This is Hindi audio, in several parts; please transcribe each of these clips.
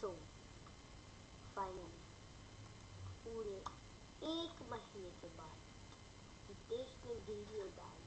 सो फाइनली पूरे एक महीने के बाद देश ने वीडियो डाल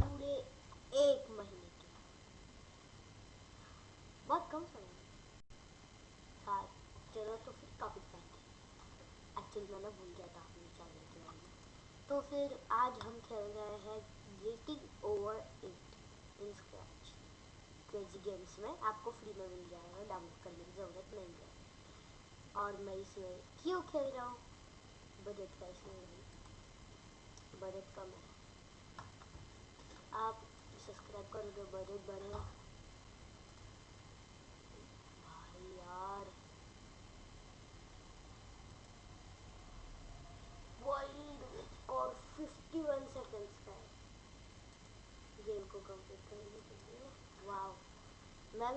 पूरे एक महीने के बहुत कम समय चलो तो फिर टॉपिक पे एक्चुअली मैंने भूल गया था अपने चैनल के बारे में। तो फिर आज हम खेल रहे हैं getting over scratch crazy games में आपको फ्री में मिल जाएगा, डाउनलोड करने की ज़रूरत नहीं है। और मैं इसमें क्यों खेल रहा हूँ? बजट का इसमें नहीं। बजट कम है। आप सब्सक्राइब करोगे, बजट बढ़ेगा भाई यार और 51 सेकंड्स का है गेम को कंप्लीट करने के लिए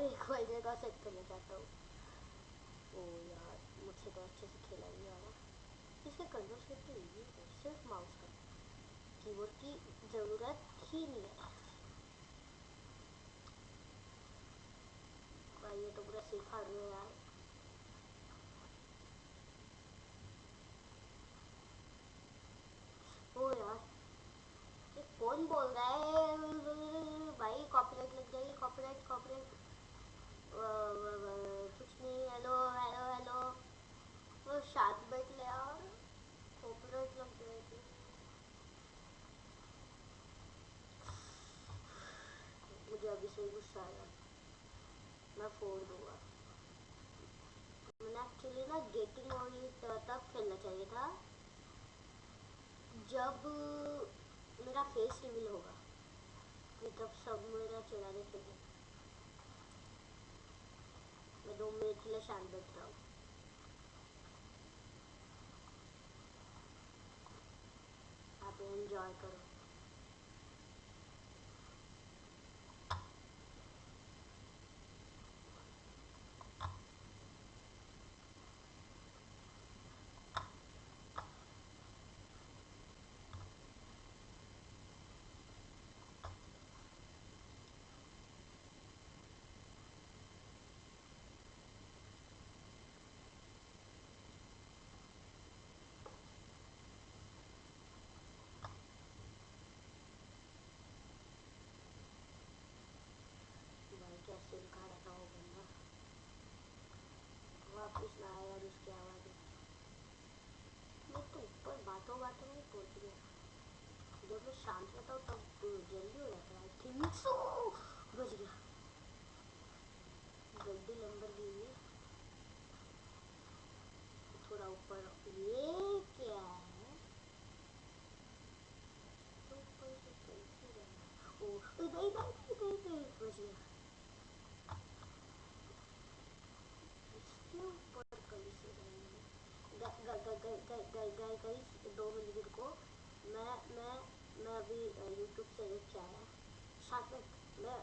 एक महीने का सेट करना चाहता हूँ ओ यार मुझसे तो अच्छे से खेला नहीं आ रहा इसके कंट्रोल्स कितने इजी है सिर्फ़ माउस का कीबोर्ड की ज़रूरत ही नहीं है भाई ये तो पूरा सिखा रहे यार ओ यार ये कौन बोल रहा है भाई कॉपीराइट लग जाएगी, कॉपीराइट कॉपीराइट कुछ नहीं हेलो हेलो हेलो वो शांत बैठ ले यार कॉपीराइट लग जाएगी मुझे अभी से गुस्सा आया मैं फोड़ दूँगा। मैंने एक्चुअली ना गेटिंग तब खेलना चाहिए था, जब मेरा फेस रिवील होगा तब सब मेरा मैं दो मिनट के लिए शांत रहा हूँ। आप एंजॉय करो कैसे दिखा रहा था वो बंदा वापिस ना आया और उसकी आवाज़ मैं तो ऊपर बातों बातों में पहुँच गया जब तब जल्दी हो जाता है आई थिंक दो मिनट रुको मैं मैं मैं अभी यूट्यूब से देख के आया। मिनट मैं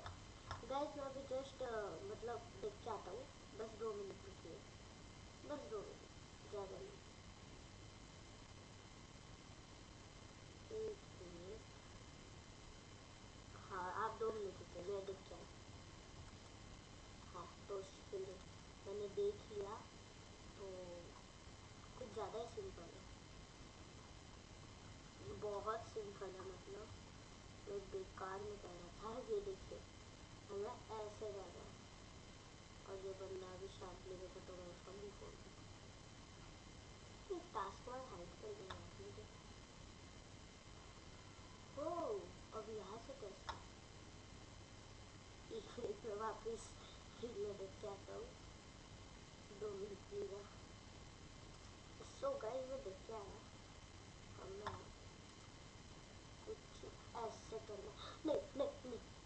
गाइस मैं अभी जस्ट मतलब देख के आता हूँ। बस दो मिनट रुकिए बस दो मिनट ज़्यादा नहीं। हाँ आप दो मिनट रुकिए, मैं देख के हाँ तो मैंने देख लिया तो कुछ ज़्यादा ही सिंपल है। बहुत सिंपल है मतलब। मैं बेकार में कह रहा था, ये देखिए। हमें ऐसे जाना है और ये बंदा अभी शांत लेने को तो मैं उसका मुँह खोल दूँ टास्क बार हाइड कर दिया ओ अब यहाँ से कैसे में वापस वीडियो देख के आता हूँ। दो मिनट लीजिए सो मैं देख के आया। और मैं कुछ ऐसे करना नहीं नहीं नहीं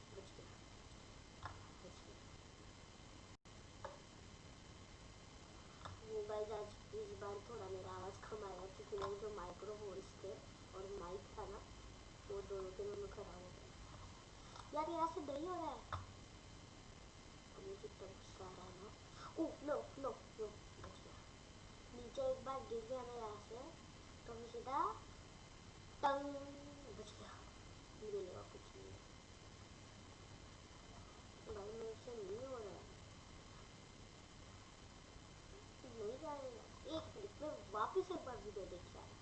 गाइस आज इस बार थोड़ा मेरा आवाज़ कम आएगा क्योंकि मेरे जो माइक्रोफोन्स थे और माइक था ना वो दोनों के दोनों खराब हो गए यार यहाँ से नहीं हो रहा है मुझे तब गुस्सा आ रहा है ना ओह नो नो नो बच गया नीचे एक बार गिर गया ना यहाँ से तो मैं सीधा टंग देने कुछ नहीं भाई मेरे से नहीं हो रहा नहीं जा रहे एक मिनट में वापस एक बार वीडियो देख रहा है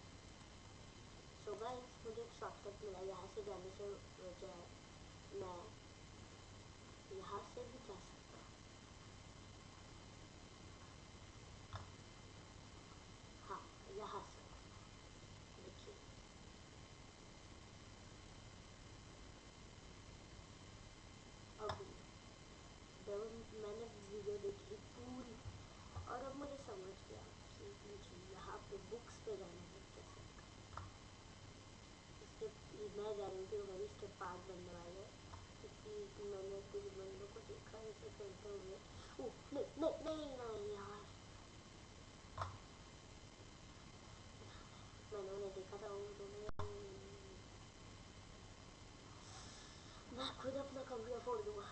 सो गाइस मुझे एक शॉर्टकट मिला यहाँ से जाने से वजह मैं यहाँ से भी जा सकता यहाँ पे बुक्स पे इसके मैं इसके पार्ट क्योंकि मैंने कुछ बंदों को देखा हुए था खुद अपना कंप्यूटर फोड़ दूँगा।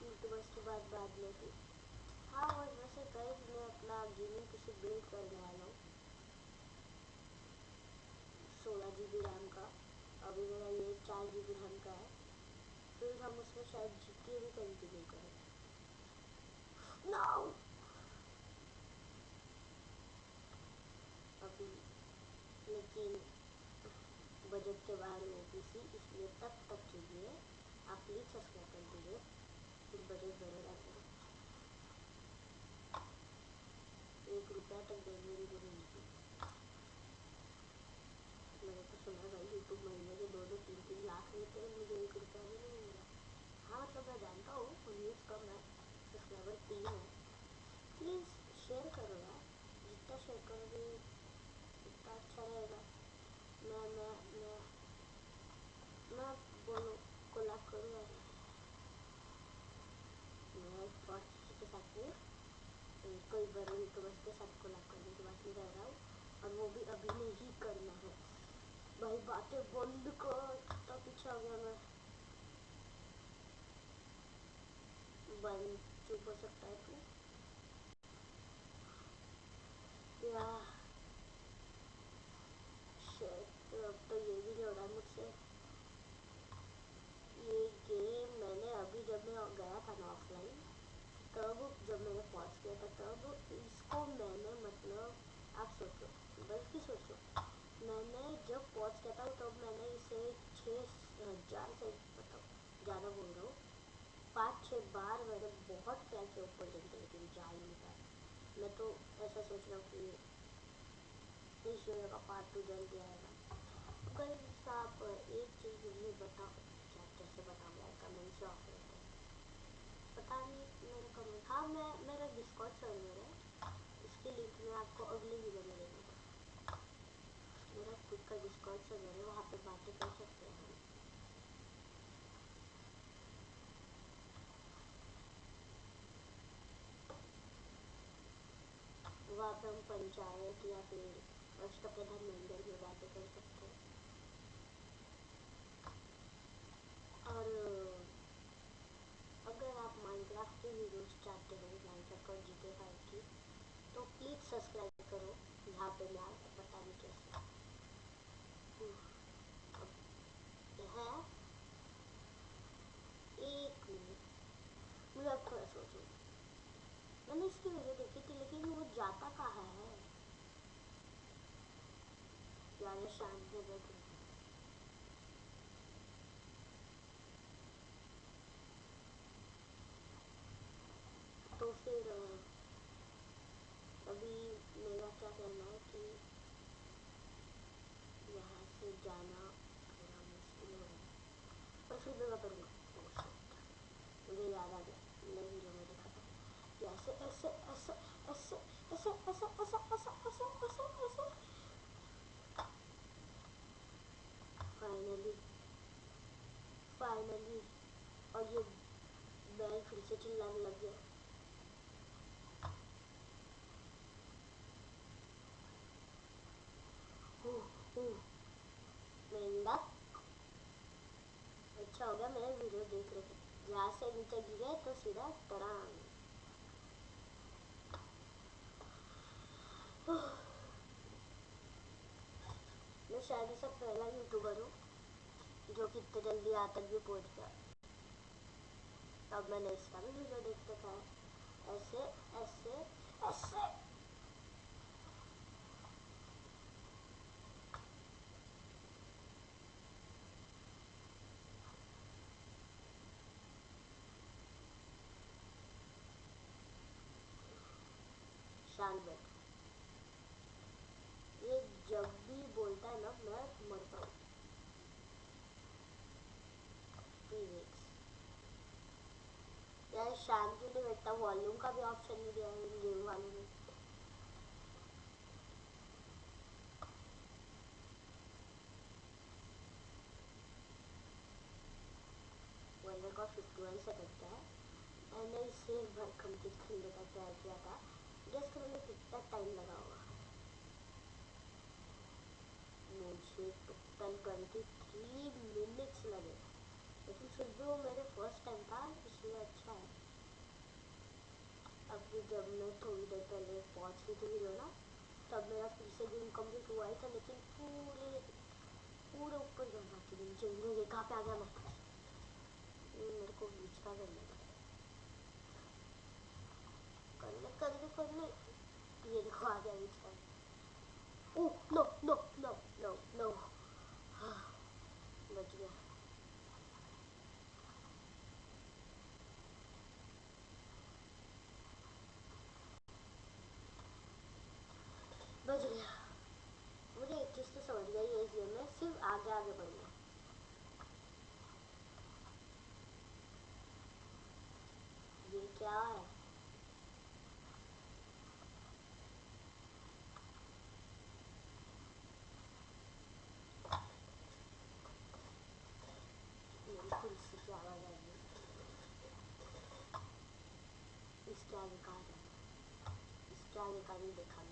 तो बात बाद में हाँ और वैसे गाइस मैं अपना गेमिंग पीसी बिल्ड करने वाला हूँ। सोलह जी बी रैम का। अभी मेरा ये चार जी बी रैम का है। फिर हम उसमें शायद भी कंटिन्यू करें no! अभी, लेकिन बजट के बाहर वो पीसी इसलिए तब तक के लिए आप प्लीज़ सब्सक्राइब कर दीजिए। फिर बजट बढ़ेगा फिर एक रुपया तक देने की ज़रूरत नहीं मैंने तो सुना भाई यूट्यूब महीने के दो दो तीन तीन लाख लेते हैं मुझे एक रुपया भी नहीं मिला हाँ मतलब मैं जानता हूँ कम है सब्सक्राइबर तीन है। प्लीज़ शेयर करो यार, जितना शेयर करोगे उतना अच्छा रहेगा। मैं मैं मैं मैं बोलो कोलाब करूँ यार। मैं किसी के साथ नहीं कोई बड़े यूट्यूबर्स के साथ करने की बात नहीं कर रहा हूँ, और वो भी अभी नहीं करना है। भाई बातें बंद कर कितना पीछे आ गया मैं। बंद चुप हो सकता है तू। या। तो अब तो ये भी नहीं हो रहा मुझसे। ये गेम मैंने अभी जब मैं गया था ना ऑफलाइन तब जब मैंने पॉज किया था, तब इसको मैंने मतलब आप सोचो, बल्कि सोचो, मैंने जब पॉज किया था, तब मैंने इसे छः हज़ार से मतलब ज़्यादा बोल रहा हूँ पाँच छः बार मैंने बहुत ट्राई किया ऊपर जल्दी लेकिन जा ही नहीं पाया मैं तो ऐसा सोच रहा हूँ कि इस वीडियो का पार्ट टू जल्दी आएगा। अगर आप एक चीज़ मुझे बताओ क्या कैसे बताओ यार कमेंट से ऑफ़ रहता है। पता नहीं, मेरे कमेंट हाँ मैं, मेरा डिस्कॉर्ड सर्वर है। इसकी लिंक मैं आपको अगली वीडियो में दे दूँगा मेरा खुद का डिस्कॉर्ड सर्वर है, वहाँ पर बातें कर सकते हैं हम वहाँ पे हम पंचायत या फिर अष्ट प्रधान मंदिर में बातें कर सकते हैं और अगर आप माइनक्राफ्ट की वीडियोस चाहते हो माइनक्राफ्ट और जीते फाइव की तो प्लीज़ सब्सक्राइब करो यहाँ पे मैं आपको पता नहीं कैसे है एक मिनट मुझे अब थोड़ा सोचो मैंने इसकी वीडियो देखी थी लेकिन वो जाता कहाँ है यार शांत में बैठ तो फिर, अभी मेरा क्या कहना है? कि यहाँ से जाना थोड़ा मुश्किल हो है पर फिर मैं करूँगा मुझे याद आ गया मैंने वीडियो में देखा था कि ऐसे ऐसे ऐसे ऐसे ऐसे ऐसे ऐसे ऐसे ऐसे ऐसे ऐसे फाइनली फाइनली और ये बैल फिर से चिल्लाने लग गया अच्छा हो गया मेरे वीडियो देख रहे थे यहाँ से नीचे गिरे तो सीधा तड़ांग मैं शायद ऐसा पहला यूट्यूबर हूँ जो कि इतने जल्दी यहाँ तक भी पहुँच गया। अब मैंने इसका भी वीडियो देख रखा है। ऐसे ऐसे ऐसे शांत बैठ ये जब भी बोलता है ना मैं मरता हूँ शांत क्यों नहीं बैठता वॉल्यूम का भी ऑप्शन नहीं दिया है गेम वालों ने। का मैंने इसे का किया था। गेस करो कितना टाइम लगा होगा। मुझे टोटल ट्वेंटी थ्री मिनट्स लगे। लेकिन फिर भी वो मेरे फ़र्स्ट टाइम था, इसलिए अच्छा है। अभी जब मैं थोड़ी देर पहले पहुँच रही थी वीडियो ना, तब मेरा फिर से गेम कंप्लीट हुआ ही था, लेकिन पूरे पूरे ऊपर जाना थी जल्दी कहाँ पे आ गया मैं? मेरे को बीच का करना था करने करने करने। ये देखो, आ गया बीच का ओ no no no no no बच गया बच गया मुझे एक चीज़ तो समझ गई है इस गेम में सिर्फ़ आगे आगे बढ़ना ये क्या है? आवाज़ इसके आगे कहा का नहीं, देखा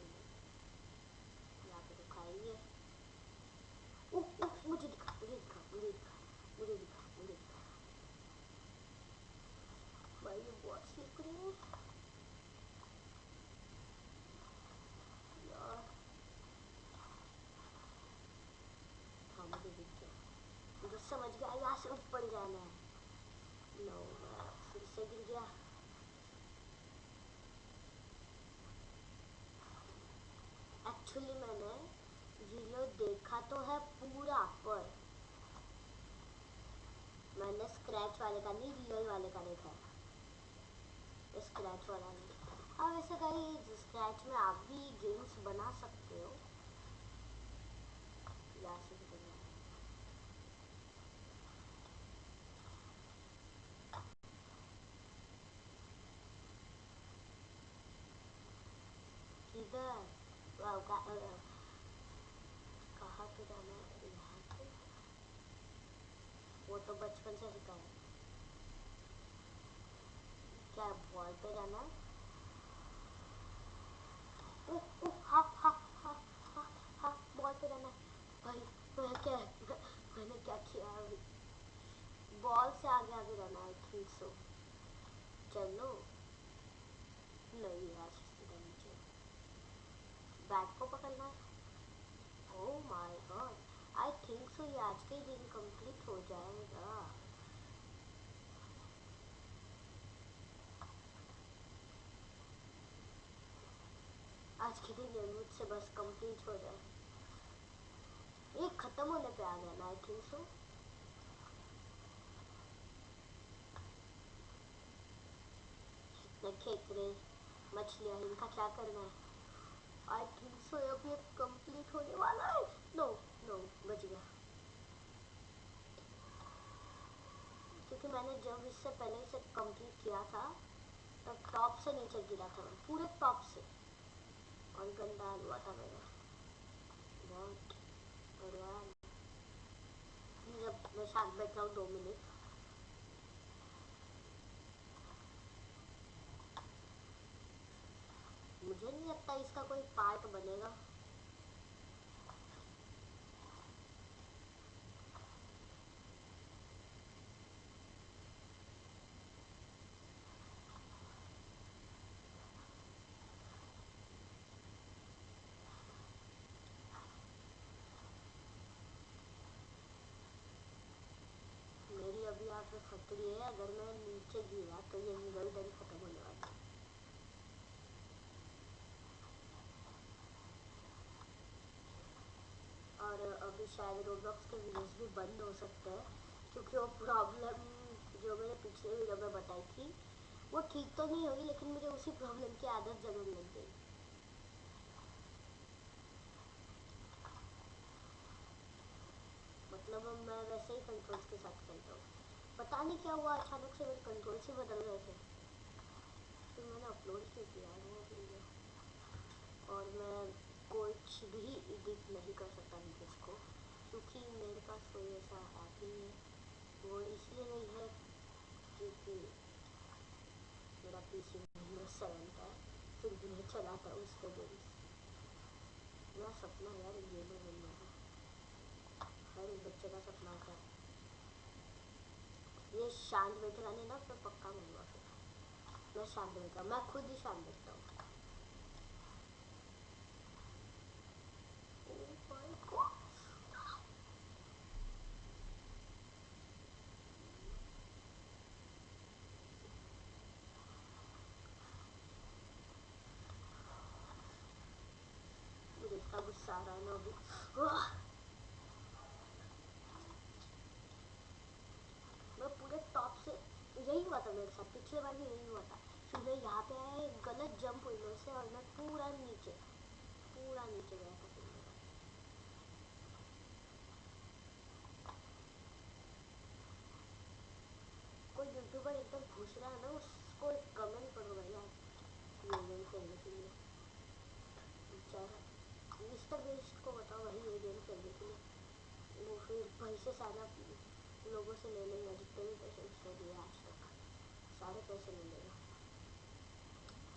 यहाँ पे तो खाएँगे मुझे दिखा मुझे दिखा मुझे दिखा मुझे दिखा मुझे दिखा दिख गया मुझे समझ गया यहाँ से ऊपर जाना है एक्चुअली मैंने वीडियो देखा तो है पूरा पर। मैंने स्क्रैच वाले का नहीं रियल वाले का देखा है स्क्रैच वाला नहीं। हाँ वैसे कहीं स्क्रैच में आप भी गेम्स बना सकते हो। कहाँ पे जाना है? यहाँ वो तो बचपन से सीखा है। क्या बॉल पे जाना है हाँ हाँ हाँ हाँ हाँ बॉल पे जाना है भाई मैं क्या मैंने क्या किया अभी बॉल से आगे आगे जाना आई थिंक सो चलो नहीं यार नीचे बैट को पकड़ना है ओह my god I think so ये आज के दिन कंप्लीट हो जाएगा. आज के दिन ये मुझसे बस कंप्लीट हो जाए। ये खत्म होने पे आ गया ना आई थिंक सो खेकरे मछलियाँ, इनका क्या करना है? आई थिंक सो अभी कंप्लीट होने वाला है। नो नो बच गया। क्योंकि मैंने जब इससे पहले इसे कंप्लीट किया था, तब टॉप से नीचे गिरा था पूरे टॉप से। और गंदा मेरा बहुत बढ़िया जब मैं साथ बैठ हूँ दो मिनट मुझे नहीं लगता इसका कोई पार्ट बनेगा। अगर मैं नीचे गिरा तो ये निकल गई खत्म हो जाएगा। और अभी शायद रोबलॉक्स के वीडियोस भी बंद हो सकते हैं, क्योंकि वो प्रॉब्लम जो मैंने पिछले वीडियो में बताई थी, वो ठीक तो नहीं हुई, लेकिन मुझे उसी प्रॉब्लम की आदत ज़रूर लग गई। मतलब मैं वैसे ही कंट्रोल्स के साथ खेलता हूँ। पता नहीं क्या हुआ, अचानक से मेरे कंट्रोल से बदल गए थे। फिर मैंने अपलोड क्यों किया वो गया और मैं कुछ भी एडिट नहीं कर सकता वीडियोस को, क्योंकि मेरे पास कोई ऐसा ऐप नहीं है। वो इसलिए नहीं है क्योंकि मेरा पीसी विंडोज़ सेवन का फिर भी नहीं चलाता उस पर मेरा सपना यार गेमर बनना है। हर एक बच्चे का सपना होता है। शांत बैठे नहीं ना, फिर पक्का मिलूँगा फिर। मैं शांत बैठा मैं खुद ही शांत बैठता हूँ इतना गुस्सा आ रहा है ना अभी मैं पूरे टॉप से था पिछले बार भी यही हुआ था मैं यहाँ पे आया एक गलत जंप हुई मेरे से और मैं पूरा नीचे पूरा नीचे गया था। कोई यूट्यूबर एकदम घुस रहा है ना, उसको एक कमेंट करो के बेचारा मिस्टर बेस्ट को बताओ वही ये गेम खेलने के लिए। वो फिर भाई से सारा लोगों से ले लेगा जितने भी पैसे उसने दिए आज सारे पैसे ले। लेगा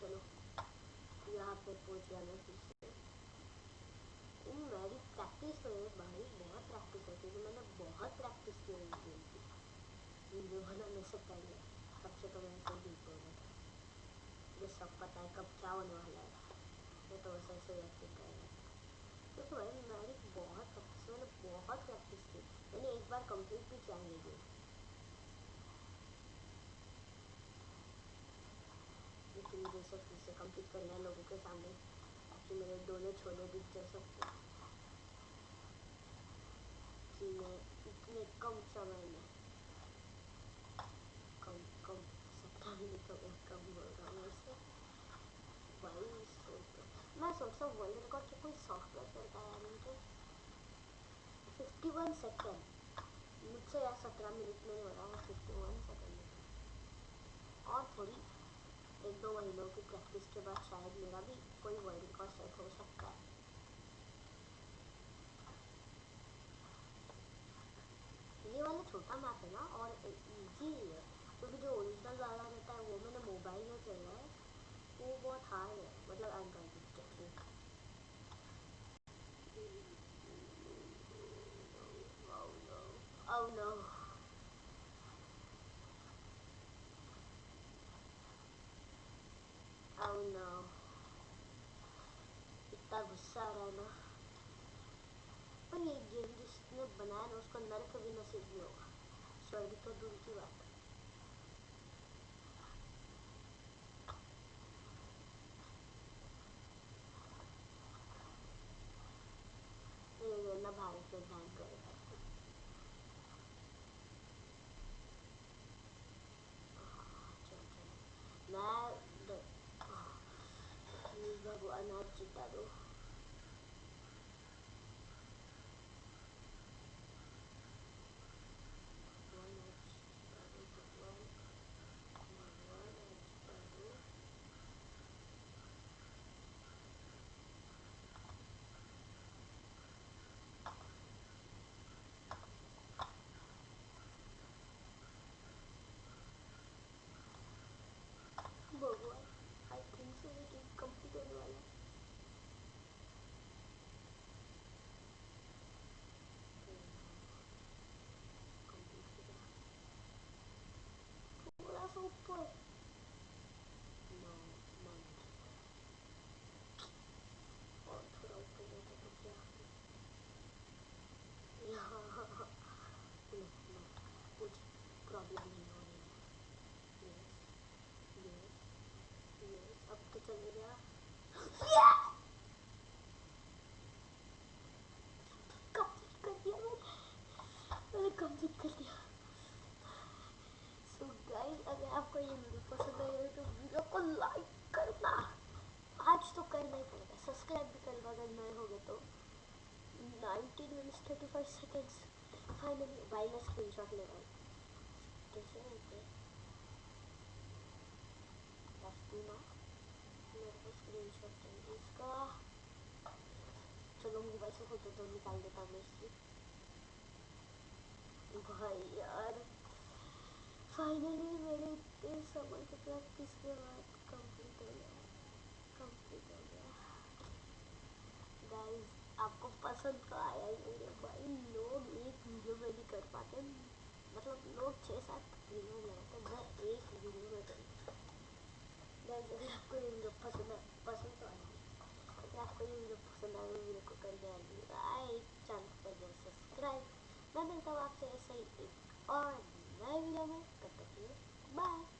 चलो, यहाँ पे पहुँच गया मैं फिर मेरी प्रैक्टिस तो है भाई, बहुत प्रैक्टिस है। क्योंकि मैंने बहुत प्रैक्टिस की है गेम की। वीडियो बनाने से पहले तब से तो मैं ऐसे डीप हो गया मुझे सब पता है कब क्या होने वाला है। मैं तो वैसे ऐसे एक्टिंग करेगा क्योंकि भाई, मैंने बहुत प्रैक्टिस मैंने बहुत प्रैक्टिस की मैंने एक बार कंप्लीट भी किया ये गेम लेकिन जैसे फिर से कंप्लीट करना है लोगों के सामने ताकि मेरे दोनों छोले दिख जाए सबको कि मैं इतने कम समय में कम कम सत्ता मिनट हो गया कम बोल रहा हूँ वैसे भाई सोच मैं सोचता हूँ वर्ल्ड रिकॉर्ड के कोई सॉफ्टवेयर करता है यार मुझे फिफ्टी वन सेकेंड मुझसे यार सत्रह मिनट में नहीं हो रहा मैं फिफ्टी वन सेकेंड में और थोड़ी एक दो महीनों की प्रैक्टिस के बाद शायद मेरा भी कोई वर्ल्ड रिकॉर्ड सेट हो सकता है ये वाला छोटा मैप है ना और इजी है क्योंकि जो ओरिजिनल वाला रहता है वो मैंने मोबाइल में खेला है वो बहुत हार्ड है मतलब एंड्रॉइड में Oh no. गुस्सा आ रहा है ना। पर ये गेम जिसने बनाया ना, उसको नर्क भी नसीब नहीं होगा। स्वर्ग तो दूर की बात 45 seconds. Finally, why मैं screenshot ले रहा हूँ? कैसे लेते? ना मेरे स्क्रीनशॉट चाहिए इसका चलो मोबाइल से फ़ोटो तो निकाल देता हूँ इसकी। भाई यार। फाइनली मेरे इतने समय के बाद किसके बाद कंप्लीट हो गया? कंप्लीट हो गया। गाइस आपको पसंद तो आया ही होगा, भाई लोग एक वीडियो में नहीं कर पाते। मतलब लोग छः सात वीडियो लगाते हैं, मैं एक वीडियो में कर आपको ये वीडियो पसंद पसंद तो आएगी अगर आपको ये वीडियो पसंद आए वीडियो तो को कर जाएगी लाइक चैनल को ज़रूर सब्सक्राइब मैं मिलता हूँ आपसे ऐसे ही एक और नए वीडियो में, तब तक के लिए बाय